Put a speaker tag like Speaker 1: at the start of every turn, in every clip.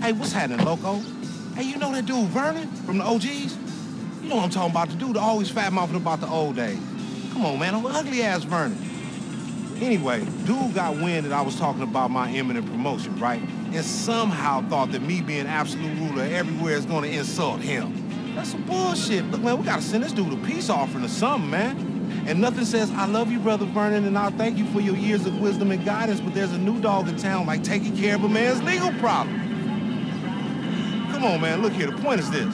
Speaker 1: Hey, what's happening, loco? Hey, you know that dude Vernon from the OGs? You know what I'm talking about, the dude that always fat mouthing about the old days. Come on, man, I'm ugly ass Vernon. Anyway, dude got wind that I was talking about my imminent promotion, right? And somehow thought that me being absolute ruler everywhere is gonna insult him. That's some bullshit. Look, man, we gotta send this dude a peace offering or something, man. And nothing says, I love you, Brother Vernon, and I'll thank you for your years of wisdom and guidance, but there's a new dog in town like taking care of a man's legal problem. Come on, man, look here, the point is this.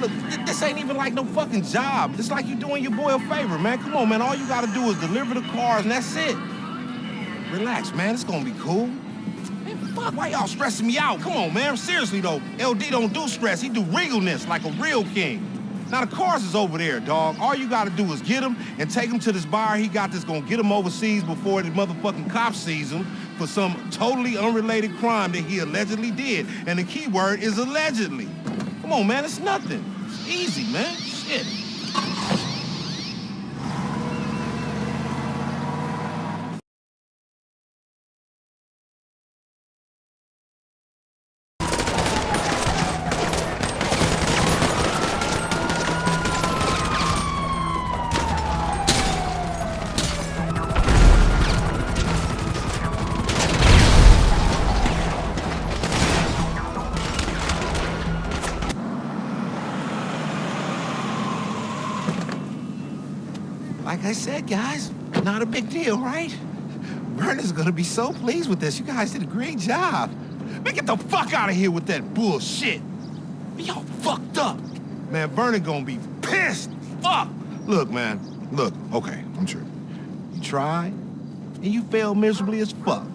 Speaker 1: Look, th this ain't even like no fucking job. It's like you're doing your boy a favor, man. Come on, man, all you gotta do is deliver the cars and that's it. Relax, man, it's gonna be cool. Man, fuck, why y'all stressing me out? Come on, man, seriously though, LD don't do stress, he do regalness like a real king. Now, the cars is over there, dog. All you gotta do is get him and take him to this bar he got that's gonna get him overseas before the motherfucking cops sees him for some totally unrelated crime that he allegedly did. And the key word is allegedly. Come on, man, it's nothing. It's easy, man. Shit. Like I said, guys, not a big deal, right? Vernon's gonna be so pleased with this. You guys did a great job. Man, get the fuck out of here with that bullshit. Y'all fucked up. Man, Vernon gonna be pissed. Fuck. Look, man, look, okay, I'm sure. You tried, and you failed miserably as fuck.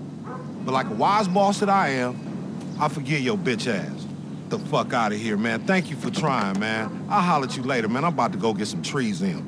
Speaker 1: But like a wise boss that I am, I forgive your bitch ass. The fuck out of here, man. Thank you for trying, man. I'll holler at you later, man. I'm about to go get some trees in.